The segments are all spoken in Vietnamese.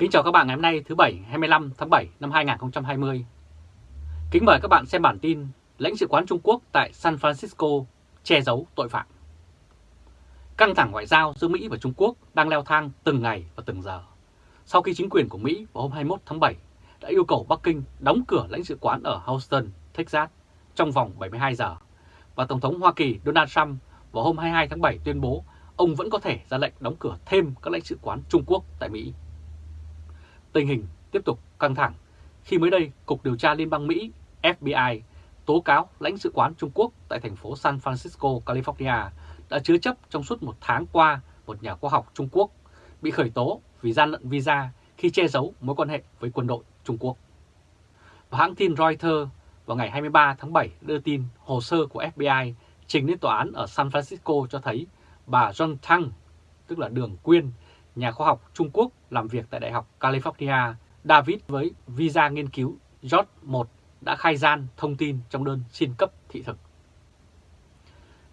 Kính chào các bạn ngày hôm nay thứ Bảy 25 tháng 7 năm 2020. Kính mời các bạn xem bản tin lãnh sự quán Trung Quốc tại San Francisco che giấu tội phạm. Căng thẳng ngoại giao giữa Mỹ và Trung Quốc đang leo thang từng ngày và từng giờ. Sau khi chính quyền của Mỹ vào hôm 21 tháng 7 đã yêu cầu Bắc Kinh đóng cửa lãnh sự quán ở Houston, Texas trong vòng 72 giờ, và Tổng thống Hoa Kỳ Donald Trump vào hôm 22 tháng 7 tuyên bố ông vẫn có thể ra lệnh đóng cửa thêm các lãnh sự quán Trung Quốc tại Mỹ. Tình hình tiếp tục căng thẳng khi mới đây Cục Điều tra Liên bang Mỹ FBI tố cáo lãnh sự quán Trung Quốc tại thành phố San Francisco, California đã chứa chấp trong suốt một tháng qua một nhà khoa học Trung Quốc bị khởi tố vì gian lận visa khi che giấu mối quan hệ với quân đội Trung Quốc. Và hãng tin Reuters vào ngày 23 tháng 7 đưa tin hồ sơ của FBI trình lên tòa án ở San Francisco cho thấy bà John Tang, tức là Đường Quyên, nhà khoa học Trung Quốc làm việc tại Đại học California, David với visa nghiên cứu George 1 đã khai gian thông tin trong đơn xin cấp thị thực.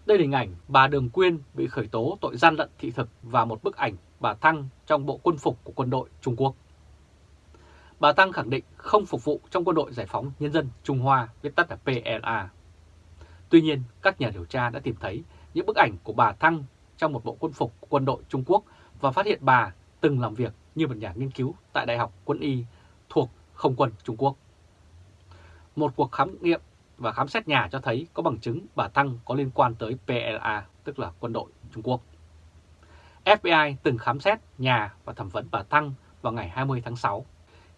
Đây là hình ảnh bà Đường Quyên bị khởi tố tội gian lận thị thực và một bức ảnh bà Thăng trong bộ quân phục của quân đội Trung Quốc. Bà Tăng khẳng định không phục vụ trong quân đội giải phóng nhân dân Trung Hoa, viết tắt là PLA. Tuy nhiên, các nhà điều tra đã tìm thấy những bức ảnh của bà Thăng trong một bộ quân phục của quân đội Trung Quốc và phát hiện bà từng làm việc như một nhà nghiên cứu tại Đại học Quân y thuộc Không quân Trung Quốc. Một cuộc khám nghiệm và khám xét nhà cho thấy có bằng chứng bà Thăng có liên quan tới PLA, tức là quân đội Trung Quốc. FBI từng khám xét nhà và thẩm vấn bà Thăng vào ngày 20 tháng 6.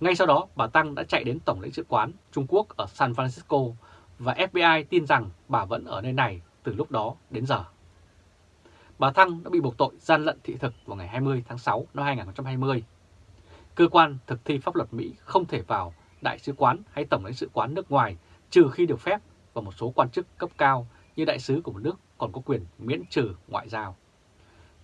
Ngay sau đó, bà Tăng đã chạy đến Tổng lãnh sự quán Trung Quốc ở San Francisco và FBI tin rằng bà vẫn ở nơi này từ lúc đó đến giờ. Bà Thăng đã bị buộc tội gian lận thị thực vào ngày 20 tháng 6 năm 2020. Cơ quan thực thi pháp luật Mỹ không thể vào đại sứ quán hay tổng lãnh sự quán nước ngoài, trừ khi được phép và một số quan chức cấp cao như đại sứ của một nước còn có quyền miễn trừ ngoại giao.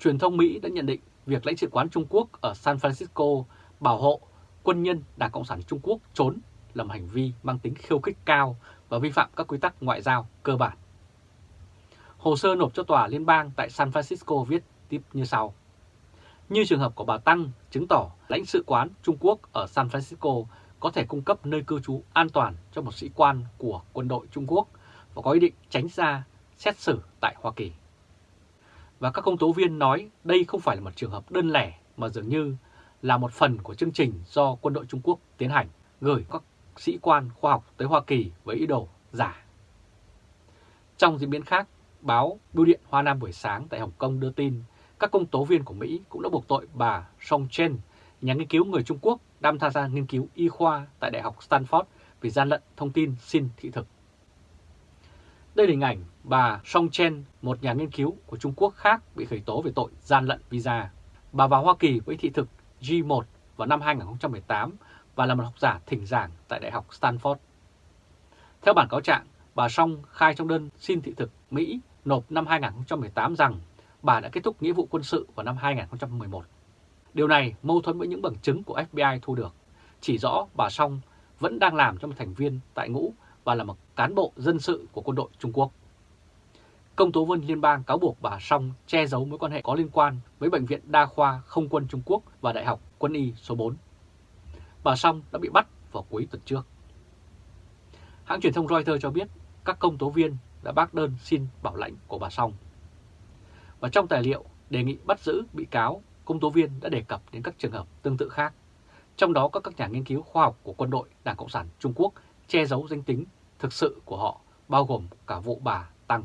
Truyền thông Mỹ đã nhận định việc lãnh sự quán Trung Quốc ở San Francisco bảo hộ quân nhân Đảng Cộng sản Trung Quốc trốn là một hành vi mang tính khiêu khích cao và vi phạm các quy tắc ngoại giao cơ bản. Hồ sơ nộp cho tòa liên bang tại San Francisco viết tiếp như sau. Như trường hợp của bà Tăng chứng tỏ lãnh sự quán Trung Quốc ở San Francisco có thể cung cấp nơi cư trú an toàn cho một sĩ quan của quân đội Trung Quốc và có ý định tránh ra xét xử tại Hoa Kỳ. Và các công tố viên nói đây không phải là một trường hợp đơn lẻ mà dường như là một phần của chương trình do quân đội Trung Quốc tiến hành gửi các sĩ quan khoa học tới Hoa Kỳ với ý đồ giả. Trong diễn biến khác, báo Bưu điện Hoa Nam buổi sáng tại Hồng Kông đưa tin các công tố viên của Mỹ cũng đã buộc tội bà Song Chen, nhà nghiên cứu người Trung Quốc đang tham gia nghiên cứu y khoa tại Đại học Stanford vì gian lận thông tin xin thị thực. Đây là hình ảnh bà Song Chen, một nhà nghiên cứu của Trung Quốc khác bị khởi tố về tội gian lận visa. Bà vào Hoa Kỳ với thị thực G1 vào năm 2018 và là một học giả thỉnh giảng tại Đại học Stanford. Theo bản cáo trạng, bà Song khai trong đơn xin thị thực Mỹ nộp năm 2018 rằng bà đã kết thúc nghĩa vụ quân sự vào năm 2011. Điều này mâu thuẫn với những bằng chứng của FBI thu được, chỉ rõ bà Song vẫn đang làm cho một thành viên tại ngũ và là một cán bộ dân sự của quân đội Trung Quốc. Công tố viên liên bang cáo buộc bà Song che giấu mối quan hệ có liên quan với Bệnh viện Đa khoa Không quân Trung Quốc và Đại học Quân y số 4. Bà Song đã bị bắt vào cuối tuần trước. Hãng truyền thông Reuters cho biết các công tố viên đã bác đơn xin bảo lãnh của bà Song. Và trong tài liệu đề nghị bắt giữ bị cáo, công tố viên đã đề cập đến các trường hợp tương tự khác. Trong đó có các nhà nghiên cứu khoa học của quân đội Đảng Cộng sản Trung Quốc che giấu danh tính thực sự của họ, bao gồm cả vụ bà Tăng.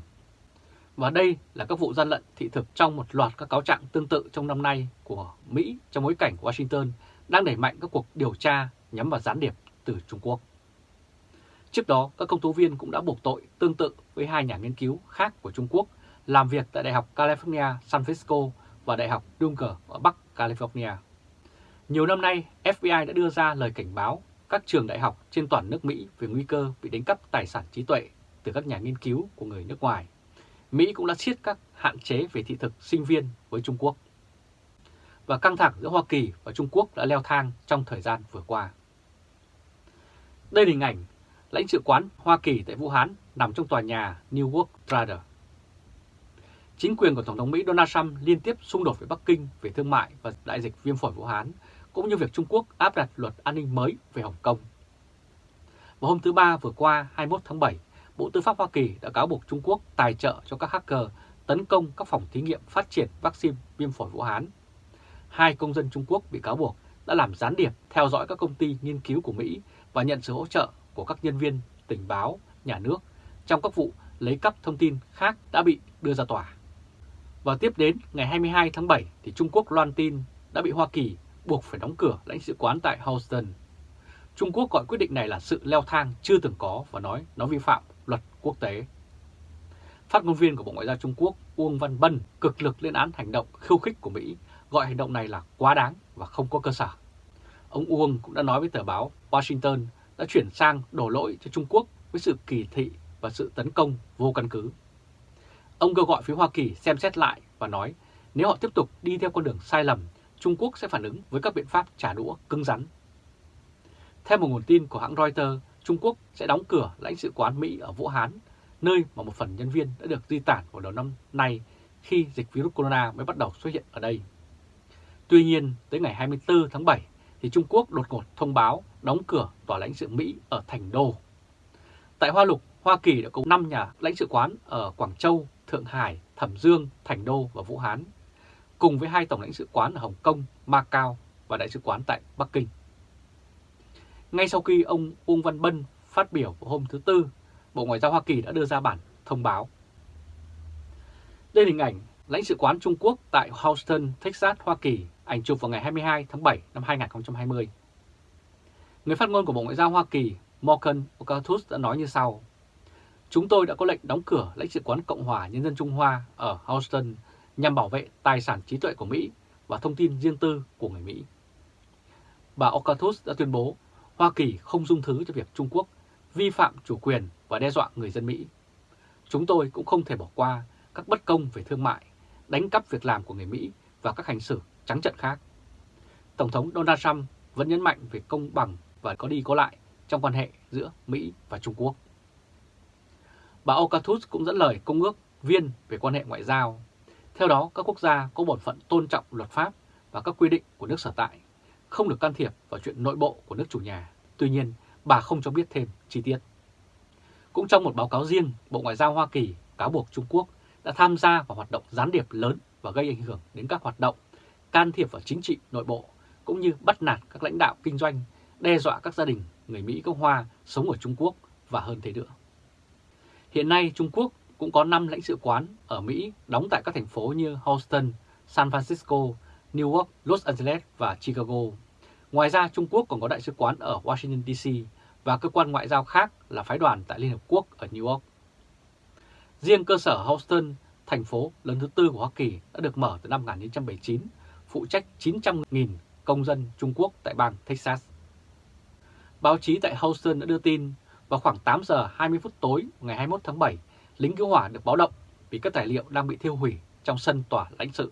Và đây là các vụ gian lận thị thực trong một loạt các cáo trạng tương tự trong năm nay của Mỹ trong bối cảnh Washington đang đẩy mạnh các cuộc điều tra nhắm vào gián điệp từ Trung Quốc. Trước đó, các công tố viên cũng đã buộc tội tương tự với hai nhà nghiên cứu khác của Trung Quốc làm việc tại Đại học California San Francisco và Đại học Dunker ở Bắc California. Nhiều năm nay, FBI đã đưa ra lời cảnh báo các trường đại học trên toàn nước Mỹ về nguy cơ bị đánh cắp tài sản trí tuệ từ các nhà nghiên cứu của người nước ngoài. Mỹ cũng đã siết các hạn chế về thị thực sinh viên với Trung Quốc. Và căng thẳng giữa Hoa Kỳ và Trung Quốc đã leo thang trong thời gian vừa qua. Đây là hình ảnh lãnh sự quán Hoa Kỳ tại Vũ Hán nằm trong tòa nhà New York Trader. Chính quyền của Tổng thống Mỹ Donald Trump liên tiếp xung đột với Bắc Kinh về thương mại và đại dịch viêm phổi Vũ Hán cũng như việc Trung Quốc áp đặt luật an ninh mới về Hồng Kông. Vào hôm thứ Ba vừa qua 21 tháng 7, Bộ Tư pháp Hoa Kỳ đã cáo buộc Trung Quốc tài trợ cho các hacker tấn công các phòng thí nghiệm phát triển vaccine viêm phổi Vũ Hán. Hai công dân Trung Quốc bị cáo buộc đã làm gián điệp theo dõi các công ty nghiên cứu của Mỹ và nhận sự hỗ trợ của các nhân viên tình báo, nhà nước trong các vụ lấy cắp thông tin khác đã bị đưa ra tòa. Và tiếp đến ngày 22 tháng 7 thì Trung Quốc loan tin đã bị Hoa Kỳ buộc phải đóng cửa lãnh sự quán tại Houston. Trung Quốc gọi quyết định này là sự leo thang chưa từng có và nói nó vi phạm luật quốc tế. Phát ngôn viên của Bộ Ngoại giao Trung Quốc Uông Văn Bân cực lực lên án hành động khiêu khích của Mỹ, gọi hành động này là quá đáng và không có cơ sở. Ông Uông cũng đã nói với tờ báo Washington đã chuyển sang đổ lỗi cho Trung Quốc với sự kỳ thị và sự tấn công vô căn cứ. Ông kêu gọi phía Hoa Kỳ xem xét lại và nói nếu họ tiếp tục đi theo con đường sai lầm, Trung Quốc sẽ phản ứng với các biện pháp trả đũa cứng rắn. Theo một nguồn tin của hãng Reuters, Trung Quốc sẽ đóng cửa lãnh sự quán Mỹ ở Vũ Hán, nơi mà một phần nhân viên đã được di tản vào đầu năm nay khi dịch virus corona mới bắt đầu xuất hiện ở đây. Tuy nhiên, tới ngày 24 tháng 7 thì Trung Quốc đột ngột thông báo đóng cửa tòa lãnh sự Mỹ ở Thành Đô. Tại Hoa Lục, Hoa Kỳ đã có 5 nhà lãnh sự quán ở Quảng Châu, Thượng Hải, Thẩm Dương, Thành Đô và Vũ Hán, cùng với hai tổng lãnh sự quán ở Hồng Kông, Macau và đại sứ quán tại Bắc Kinh. Ngay sau khi ông Uông Văn Bân phát biểu vào hôm thứ Tư, Bộ Ngoại giao Hoa Kỳ đã đưa ra bản thông báo. Đây là hình ảnh lãnh sự quán Trung Quốc tại Houston, Texas, Hoa Kỳ, ảnh chụp vào ngày 22 tháng 7 năm 2020. Người phát ngôn của Bộ Ngoại giao Hoa Kỳ Morgan Okatus đã nói như sau. Chúng tôi đã có lệnh đóng cửa lãnh sự quán Cộng hòa Nhân dân Trung Hoa ở Houston nhằm bảo vệ tài sản trí tuệ của Mỹ và thông tin riêng tư của người Mỹ. Bà Okatus đã tuyên bố Hoa Kỳ không dung thứ cho việc Trung Quốc vi phạm chủ quyền và đe dọa người dân Mỹ. Chúng tôi cũng không thể bỏ qua các bất công về thương mại, đánh cắp việc làm của người Mỹ và các hành xử trắng trận khác. Tổng thống Donald Trump vẫn nhấn mạnh về công bằng và có đi có lại trong quan hệ giữa Mỹ và Trung Quốc. Bà Okatus cũng dẫn lời công ước viên về quan hệ ngoại giao. Theo đó, các quốc gia có bổn phận tôn trọng luật pháp và các quy định của nước sở tại, không được can thiệp vào chuyện nội bộ của nước chủ nhà. Tuy nhiên, bà không cho biết thêm chi tiết. Cũng trong một báo cáo riêng, Bộ Ngoại giao Hoa Kỳ cáo buộc Trung Quốc đã tham gia vào hoạt động gián điệp lớn và gây ảnh hưởng đến các hoạt động can thiệp vào chính trị nội bộ, cũng như bắt nạt các lãnh đạo kinh doanh, đe dọa các gia đình người Mỹ gốc Hoa sống ở Trung Quốc và hơn thế nữa. Hiện nay Trung Quốc cũng có 5 lãnh sự quán ở Mỹ đóng tại các thành phố như Houston, San Francisco, New York, Los Angeles và Chicago. Ngoài ra Trung Quốc còn có đại sứ quán ở Washington DC và cơ quan ngoại giao khác là phái đoàn tại Liên Hợp Quốc ở New York. Riêng cơ sở Houston, thành phố lớn thứ tư của Hoa Kỳ đã được mở từ năm 1979, phụ trách 900.000 công dân Trung Quốc tại bang Texas. Báo chí tại Houston đã đưa tin vào khoảng 8 giờ 20 phút tối ngày 21 tháng 7, lính cứu hỏa được báo động vì các tài liệu đang bị thiêu hủy trong sân tòa lãnh sự.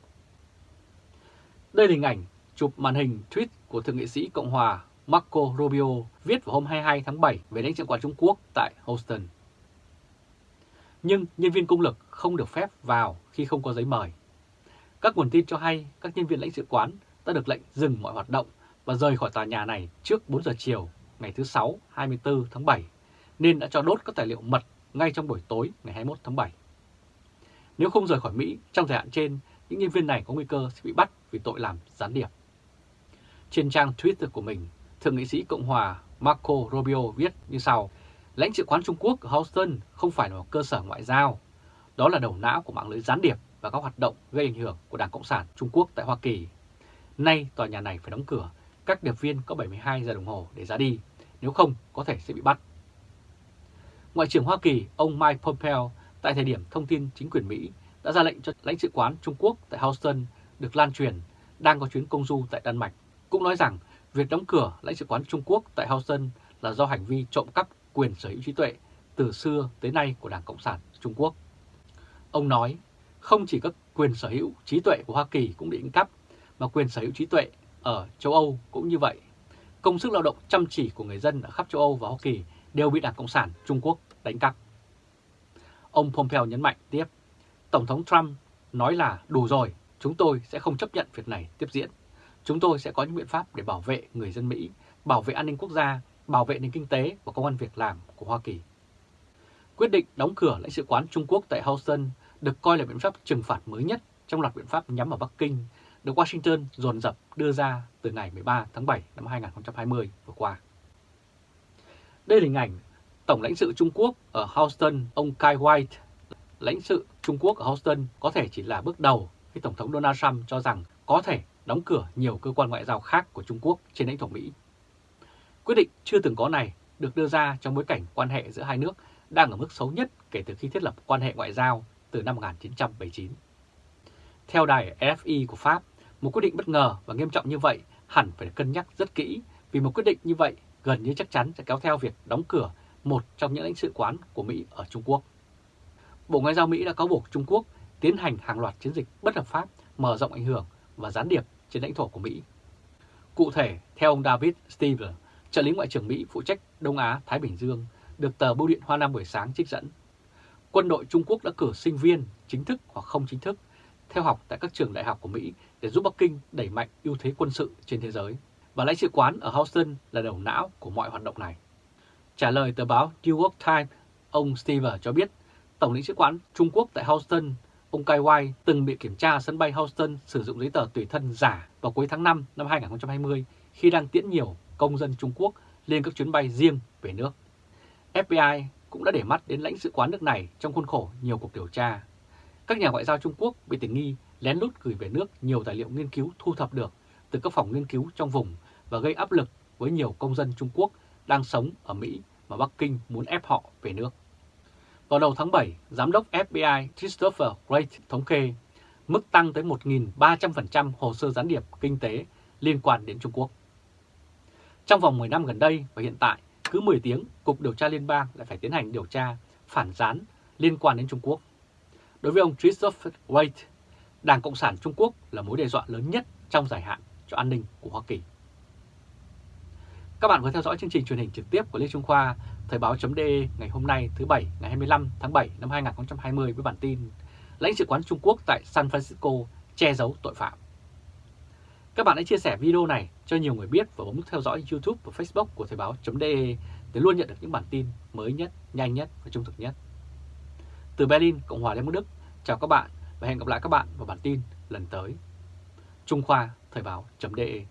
Đây là hình ảnh chụp màn hình tweet của Thượng nghị sĩ Cộng hòa Marco Rubio viết vào hôm 22 tháng 7 về lãnh sự quán Trung Quốc tại Houston. Nhưng nhân viên công lực không được phép vào khi không có giấy mời. Các nguồn tin cho hay các nhân viên lãnh sự quán đã được lệnh dừng mọi hoạt động và rời khỏi tòa nhà này trước 4 giờ chiều ngày thứ Sáu 24 tháng 7 nên đã cho đốt các tài liệu mật ngay trong buổi tối ngày 21 tháng 7. Nếu không rời khỏi Mỹ trong thời hạn trên, những nhân viên này có nguy cơ sẽ bị bắt vì tội làm gián điệp. Trên trang Twitter của mình, Thượng nghị sĩ Cộng hòa Marco Rubio viết như sau, lãnh sự quán Trung Quốc ở Houston không phải là một cơ sở ngoại giao, đó là đầu não của mạng lưới gián điệp và các hoạt động gây ảnh hưởng của Đảng Cộng sản Trung Quốc tại Hoa Kỳ. Nay tòa nhà này phải đóng cửa, các điệp viên có 72 giờ đồng hồ để ra đi, nếu không có thể sẽ bị bắt. Ngoại trưởng Hoa Kỳ ông Mike Pompeo tại thời điểm thông tin chính quyền Mỹ đã ra lệnh cho lãnh sự quán Trung Quốc tại Houston được lan truyền đang có chuyến công du tại Đan Mạch, cũng nói rằng việc đóng cửa lãnh sự quán Trung Quốc tại Houston là do hành vi trộm cắp quyền sở hữu trí tuệ từ xưa tới nay của Đảng Cộng sản Trung Quốc. Ông nói, không chỉ các quyền sở hữu trí tuệ của Hoa Kỳ cũng bị đánh cắp, mà quyền sở hữu trí tuệ ở châu Âu cũng như vậy. Công sức lao động chăm chỉ của người dân ở khắp châu Âu và Hoa Kỳ đều bị Đảng Cộng sản Trung Quốc đánh cắp. Ông Pompeo nhấn mạnh tiếp, Tổng thống Trump nói là đủ rồi, chúng tôi sẽ không chấp nhận việc này tiếp diễn. chúng tôi sẽ có những biện pháp để bảo vệ người dân Mỹ, bảo vệ an ninh quốc gia, bảo vệ nền kinh tế và công an việc làm của Hoa Kỳ. Quyết định đóng cửa lãnh sự quán Trung Quốc tại Houston được coi là biện pháp trừng phạt mới nhất trong loạt biện pháp nhắm vào Bắc Kinh được Washington dồn dập đưa ra từ ngày 13 tháng 7 năm 2020 vừa qua. Đây là hình ảnh Tổng lãnh sự Trung Quốc ở Houston, ông Kai White. Lãnh sự Trung Quốc ở Houston có thể chỉ là bước đầu khi Tổng thống Donald Trump cho rằng có thể đóng cửa nhiều cơ quan ngoại giao khác của Trung Quốc trên lãnh thổ Mỹ. Quyết định chưa từng có này được đưa ra trong bối cảnh quan hệ giữa hai nước đang ở mức xấu nhất kể từ khi thiết lập quan hệ ngoại giao từ năm 1979. Theo đài FI của Pháp, một quyết định bất ngờ và nghiêm trọng như vậy hẳn phải cân nhắc rất kỹ vì một quyết định như vậy gần như chắc chắn sẽ kéo theo việc đóng cửa một trong những lãnh sự quán của Mỹ ở Trung Quốc. Bộ Ngoại giao Mỹ đã cáo buộc Trung Quốc tiến hành hàng loạt chiến dịch bất hợp pháp, mở rộng ảnh hưởng và gián điệp trên lãnh thổ của Mỹ. Cụ thể, theo ông David Stevens, trợ lý Ngoại trưởng Mỹ phụ trách Đông Á-Thái Bình Dương, được tờ Bưu điện Hoa Nam buổi sáng trích dẫn. Quân đội Trung Quốc đã cử sinh viên chính thức hoặc không chính thức theo học tại các trường đại học của Mỹ để giúp Bắc Kinh đẩy mạnh ưu thế quân sự trên thế giới. Và lãnh sự quán ở Houston là đầu não của mọi hoạt động này. Trả lời tờ báo New York Times, ông Steve cho biết Tổng lãnh sự quán Trung Quốc tại Houston, ông Kai Wai từng bị kiểm tra sân bay Houston sử dụng giấy tờ tùy thân giả vào cuối tháng 5 năm 2020 khi đang tiễn nhiều công dân Trung Quốc lên các chuyến bay riêng về nước. FBI cũng đã để mắt đến lãnh sự quán nước này trong khuôn khổ nhiều cuộc điều tra. Các nhà ngoại giao Trung Quốc bị tình nghi lén lút gửi về nước nhiều tài liệu nghiên cứu thu thập được từ các phòng nghiên cứu trong vùng và gây áp lực với nhiều công dân Trung Quốc đang sống ở Mỹ mà Bắc Kinh muốn ép họ về nước. Vào đầu tháng 7, Giám đốc FBI Christopher Wray thống kê mức tăng tới 1.300% hồ sơ gián điệp kinh tế liên quan đến Trung Quốc. Trong vòng 10 năm gần đây và hiện tại, cứ 10 tiếng, Cục Điều tra Liên bang lại phải tiến hành điều tra phản gián liên quan đến Trung Quốc. Đối với ông Christopher White, Đảng Cộng sản Trung Quốc là mối đe dọa lớn nhất trong dài hạn cho an ninh của Hoa Kỳ. Các bạn vừa theo dõi chương trình truyền hình trực tiếp của Lê Trung Khoa, Thời báo.de ngày hôm nay thứ Bảy ngày 25 tháng 7 năm 2020 với bản tin Lãnh sự quán Trung Quốc tại San Francisco che giấu tội phạm. Các bạn hãy chia sẻ video này cho nhiều người biết và bấm nút theo dõi YouTube và Facebook của Thời báo.de để luôn nhận được những bản tin mới nhất, nhanh nhất và trung thực nhất. Từ Berlin, Cộng hòa Liên bang Đức, chào các bạn và hẹn gặp lại các bạn vào bản tin lần tới. Trung Khoa Thời báo.de